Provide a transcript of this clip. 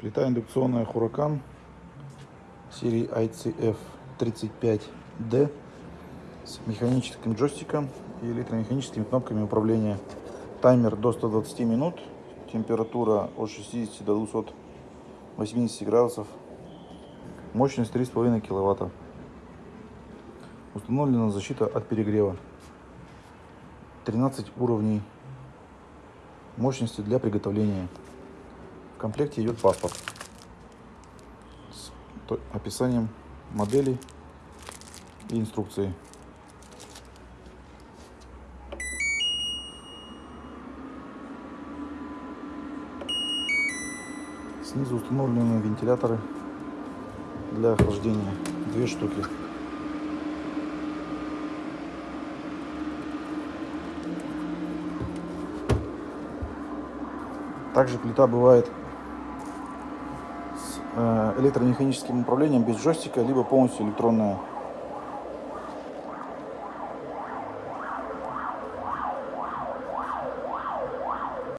Плита индукционная Huracan серии ICF35D с механическим джойстиком и электромеханическими кнопками управления. Таймер до 120 минут, температура от 60 до 280 градусов, мощность 3,5 киловатта. Установлена защита от перегрева. 13 уровней мощности для приготовления. В комплекте идет паспорт с описанием модели и инструкции. Снизу установлены вентиляторы для охлаждения. Две штуки. Также плита бывает электромеханическим управлением без джойстика, либо полностью электронная.